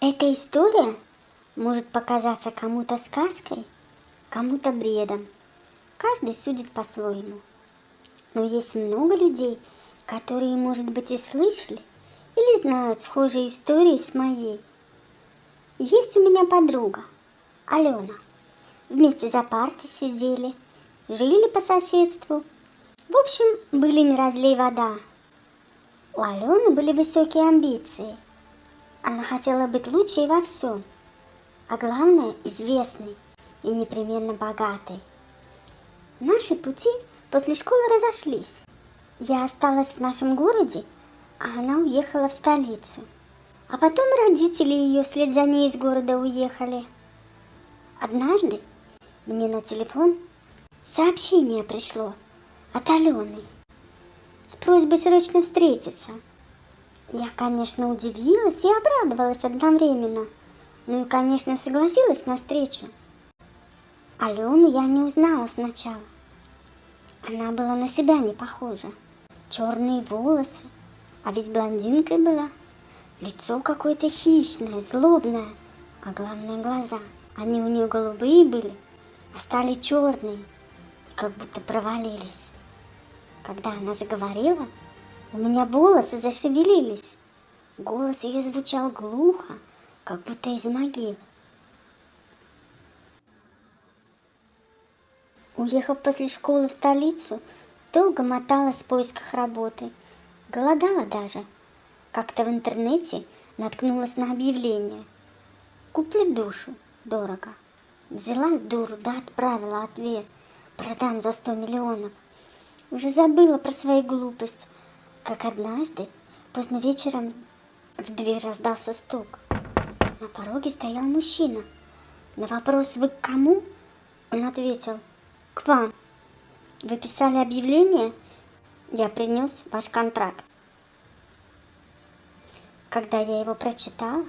Эта история может показаться кому-то сказкой, кому-то бредом. Каждый судит по-своему. Но есть много людей, которые, может быть, и слышали или знают схожие истории с моей. Есть у меня подруга, Алена. Вместе за партой сидели, жили по соседству. В общем, были не разлей вода. У Алены были высокие амбиции – она хотела быть лучшей во всем, а главное – известной и непременно богатой. Наши пути после школы разошлись. Я осталась в нашем городе, а она уехала в столицу. А потом родители ее вслед за ней из города уехали. Однажды мне на телефон сообщение пришло от Алены с просьбой срочно встретиться – я, конечно, удивилась и обрадовалась одновременно. Ну и, конечно, согласилась на встречу. Алену я не узнала сначала. Она была на себя не похожа. Черные волосы, а ведь блондинкой была. Лицо какое-то хищное, злобное, а главное глаза. Они у нее голубые были, а стали черные, как будто провалились. Когда она заговорила, у меня волосы зашевелились. Голос ее звучал глухо, как будто из могил. Уехав после школы в столицу, долго моталась в поисках работы. Голодала даже. Как-то в интернете наткнулась на объявление. Куплю душу, дорого. Взяла дуру, да отправила ответ. Продам за сто миллионов. Уже забыла про свою глупость как однажды, поздно вечером, в дверь раздался стук. На пороге стоял мужчина. На вопрос «Вы к кому?» он ответил «К вам». «Вы писали объявление?» «Я принес ваш контракт». Когда я его прочитала,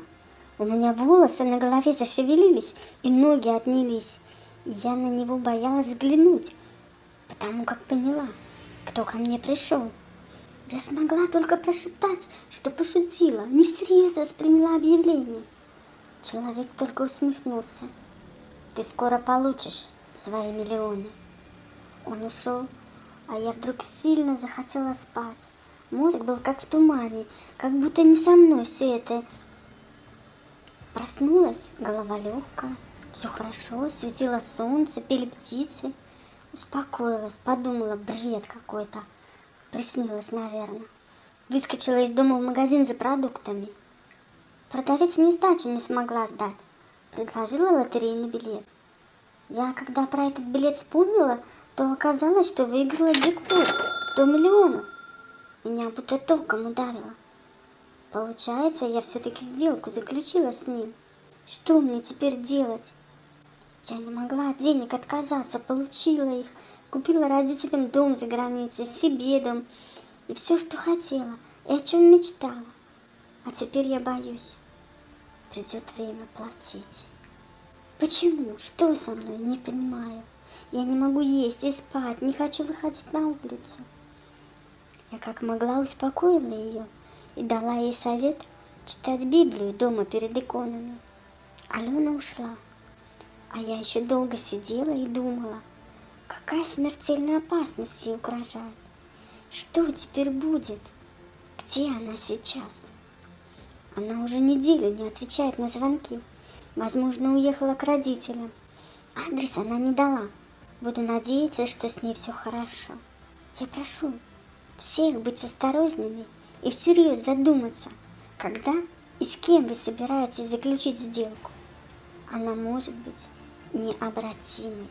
у меня волосы на голове зашевелились и ноги отнялись, я на него боялась взглянуть, потому как поняла, кто ко мне пришел. Я смогла только прошептать, что пошутила, не всерьез восприняла объявление. Человек только усмехнулся. Ты скоро получишь свои миллионы. Он ушел, а я вдруг сильно захотела спать. Мозг был как в тумане, как будто не со мной все это. Проснулась, голова легкая, все хорошо, светило солнце, пели птицы. Успокоилась, подумала, бред какой-то. Приснилось, наверное. Выскочила из дома в магазин за продуктами. Продавец мне сдачу не смогла сдать. Предложила лотерейный билет. Я, когда про этот билет вспомнила, то оказалось, что выиграла джекпот 100 миллионов. Меня будто током ударило. Получается, я все-таки сделку заключила с ним. Что мне теперь делать? Я не могла от денег отказаться, получила их, Купила родителям дом за границей, себе дом и все, что хотела, и о чем мечтала. А теперь я боюсь. Придет время платить. Почему? Что со мной? Не понимаю. Я не могу есть и спать, не хочу выходить на улицу. Я как могла успокоила ее и дала ей совет читать Библию дома перед иконами. Алена ушла, а я еще долго сидела и думала, Какая смертельная опасность ей угрожает? Что теперь будет? Где она сейчас? Она уже неделю не отвечает на звонки. Возможно, уехала к родителям. Адрес она не дала. Буду надеяться, что с ней все хорошо. Я прошу всех быть осторожными и всерьез задуматься, когда и с кем вы собираетесь заключить сделку. Она может быть необратимой.